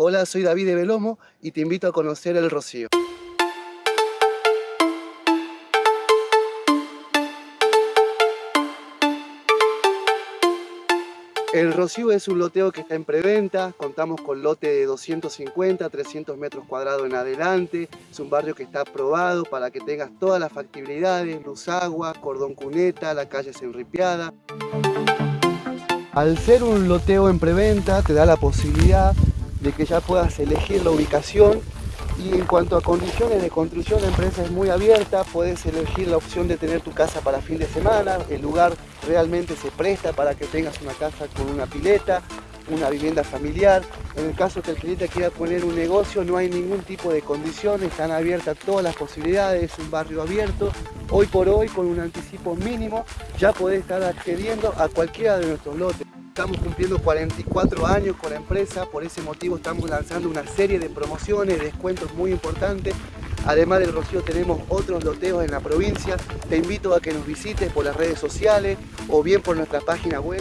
Hola, soy David de Belomo y te invito a conocer El Rocío. El Rocío es un loteo que está en preventa, contamos con lote de 250, 300 metros cuadrados en adelante, es un barrio que está aprobado para que tengas todas las factibilidades, luz agua, cordón cuneta, la calle es enripiada. Al ser un loteo en preventa te da la posibilidad de que ya puedas elegir la ubicación y en cuanto a condiciones de construcción, la empresa es muy abierta, puedes elegir la opción de tener tu casa para fin de semana, el lugar realmente se presta para que tengas una casa con una pileta, una vivienda familiar. En el caso que el cliente quiera poner un negocio, no hay ningún tipo de condiciones, están abiertas todas las posibilidades, es un barrio abierto. Hoy por hoy, con un anticipo mínimo, ya podés estar accediendo a cualquiera de nuestros lotes. Estamos cumpliendo 44 años con la empresa, por ese motivo estamos lanzando una serie de promociones, descuentos muy importantes. Además del Rocío tenemos otros loteos en la provincia. Te invito a que nos visites por las redes sociales o bien por nuestra página web